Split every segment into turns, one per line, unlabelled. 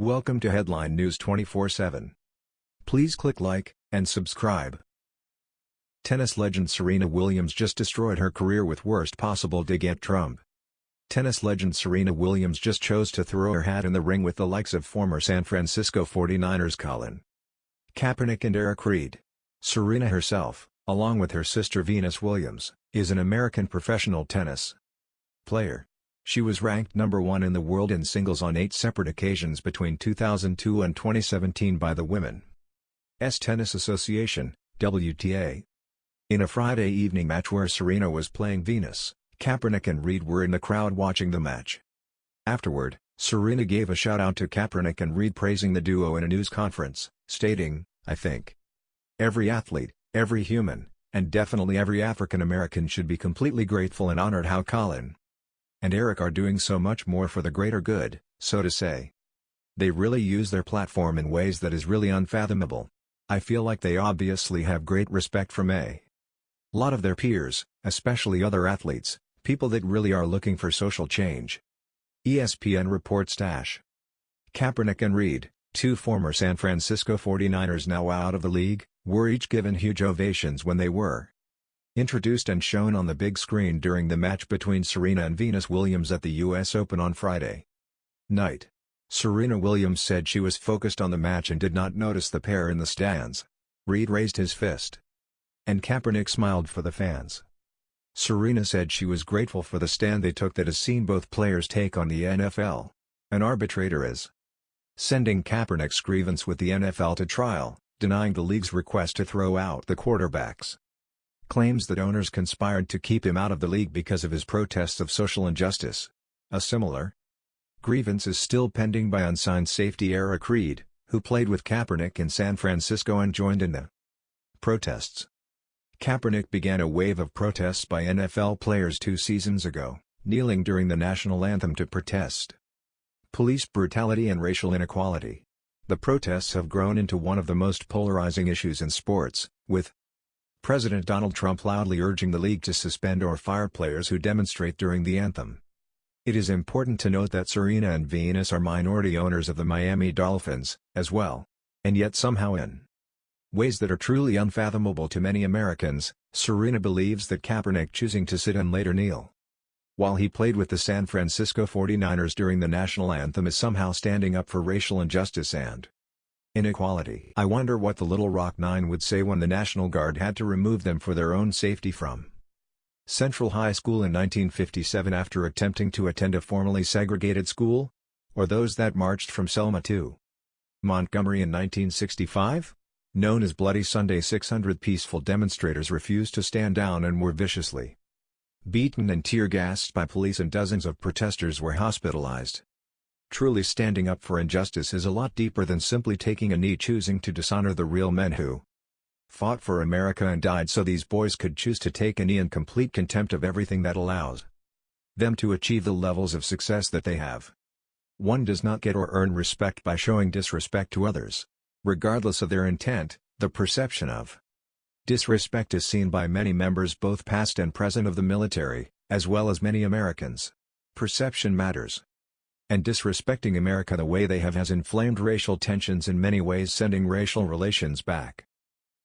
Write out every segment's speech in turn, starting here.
Welcome to Headline News 24/7. Please click like and subscribe. Tennis legend Serena Williams just destroyed her career with worst possible dig at Trump. Tennis legend Serena Williams just chose to throw her hat in the ring with the likes of former San Francisco 49ers Colin Kaepernick and Eric Reid. Serena herself, along with her sister Venus Williams, is an American professional tennis player. She was ranked number one in the world in singles on eight separate occasions between 2002 and 2017 by the Women's Tennis Association, WTA. In a Friday evening match where Serena was playing Venus, Kaepernick and Reid were in the crowd watching the match. Afterward, Serena gave a shout-out to Kaepernick and Reid praising the duo in a news conference, stating, I think every athlete, every human, and definitely every African American should be completely grateful and honored how Colin and Eric are doing so much more for the greater good, so to say. They really use their platform in ways that is really unfathomable. I feel like they obviously have great respect from a lot of their peers, especially other athletes, people that really are looking for social change. ESPN reports Dash. Kaepernick and Reid, two former San Francisco 49ers now out of the league, were each given huge ovations when they were Introduced and shown on the big screen during the match between Serena and Venus Williams at the US Open on Friday night. Serena Williams said she was focused on the match and did not notice the pair in the stands. Reid raised his fist. And Kaepernick smiled for the fans. Serena said she was grateful for the stand they took that has seen both players take on the NFL. An arbitrator is sending Kaepernick's grievance with the NFL to trial, denying the league's request to throw out the quarterbacks claims that owners conspired to keep him out of the league because of his protests of social injustice. A similar grievance is still pending by unsigned safety Eric Reid, who played with Kaepernick in San Francisco and joined in the protests. Kaepernick began a wave of protests by NFL players two seasons ago, kneeling during the national anthem to protest police brutality and racial inequality. The protests have grown into one of the most polarizing issues in sports, with President Donald Trump loudly urging the league to suspend or fire players who demonstrate during the anthem. It is important to note that Serena and Venus are minority owners of the Miami Dolphins, as well. And yet somehow in ways that are truly unfathomable to many Americans, Serena believes that Kaepernick choosing to sit and later kneel while he played with the San Francisco 49ers during the national anthem is somehow standing up for racial injustice and Inequality I wonder what the Little Rock Nine would say when the National Guard had to remove them for their own safety from Central High School in 1957 after attempting to attend a formally segregated school? Or those that marched from Selma to Montgomery in 1965? Known as Bloody Sunday 600 peaceful demonstrators refused to stand down and were viciously beaten and tear-gassed by police and dozens of protesters were hospitalized. Truly standing up for injustice is a lot deeper than simply taking a knee choosing to dishonor the real men who fought for America and died so these boys could choose to take a knee in complete contempt of everything that allows them to achieve the levels of success that they have. One does not get or earn respect by showing disrespect to others. Regardless of their intent, the perception of disrespect is seen by many members both past and present of the military, as well as many Americans. Perception matters and disrespecting America the way they have has inflamed racial tensions in many ways sending racial relations back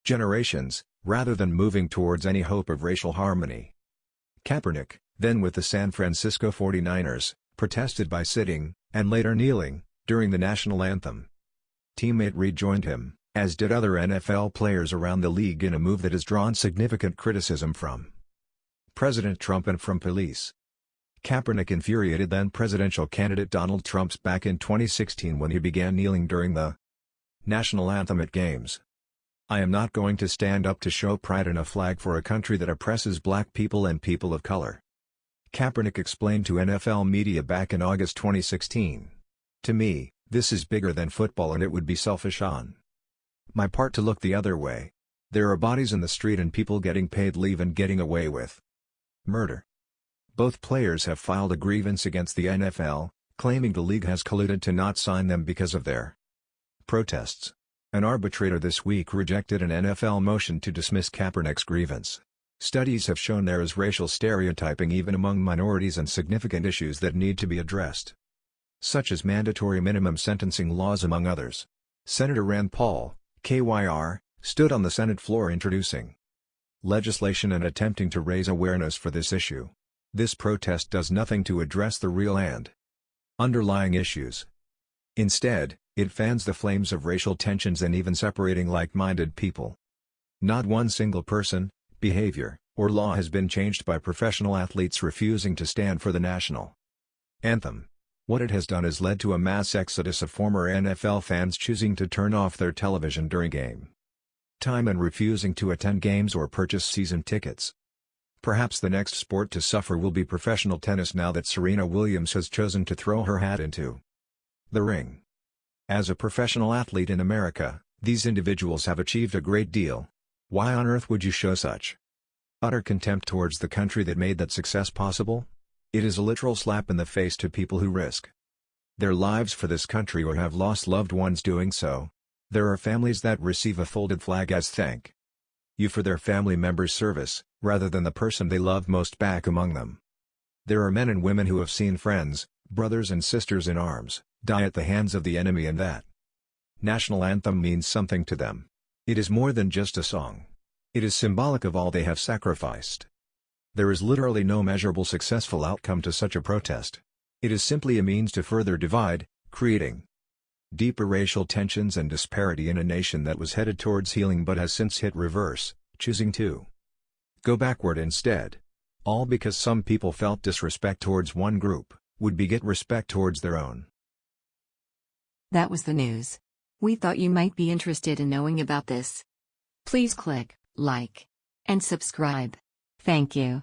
generations, rather than moving towards any hope of racial harmony. Kaepernick, then with the San Francisco 49ers, protested by sitting, and later kneeling, during the national anthem. Teammate Reid joined him, as did other NFL players around the league in a move that has drawn significant criticism from President Trump and from police. Kaepernick infuriated then-presidential candidate Donald Trump's back in 2016 when he began kneeling during the national anthem at games. I am not going to stand up to show pride in a flag for a country that oppresses black people and people of color. Kaepernick explained to NFL media back in August 2016. To me, this is bigger than football and it would be selfish on my part to look the other way. There are bodies in the street and people getting paid leave and getting away with murder. Both players have filed a grievance against the NFL, claiming the league has colluded to not sign them because of their protests. An arbitrator this week rejected an NFL motion to dismiss Kaepernick's grievance. Studies have shown there is racial stereotyping even among minorities and significant issues that need to be addressed. such as mandatory minimum sentencing laws among others. Senator Rand Paul, KYR, stood on the Senate floor introducing legislation and attempting to raise awareness for this issue. This protest does nothing to address the real and underlying issues. Instead, it fans the flames of racial tensions and even separating like-minded people. Not one single person, behavior, or law has been changed by professional athletes refusing to stand for the national anthem. What it has done is led to a mass exodus of former NFL fans choosing to turn off their television during game time and refusing to attend games or purchase season tickets. Perhaps the next sport to suffer will be professional tennis now that Serena Williams has chosen to throw her hat into the ring. As a professional athlete in America, these individuals have achieved a great deal. Why on earth would you show such utter contempt towards the country that made that success possible? It is a literal slap in the face to people who risk their lives for this country or have lost loved ones doing so. There are families that receive a folded flag as thank you for their family member's service, rather than the person they love most back among them. There are men and women who have seen friends, brothers and sisters in arms, die at the hands of the enemy and that national anthem means something to them. It is more than just a song. It is symbolic of all they have sacrificed. There is literally no measurable successful outcome to such a protest. It is simply a means to further divide, creating deeper racial tensions and disparity in a nation that was headed towards healing but has since hit reverse, choosing to go backward instead. All because some people felt disrespect towards one group, would beget respect towards their own.
That was the news. We thought you might be interested in knowing about this. Please click like and subscribe. Thank you.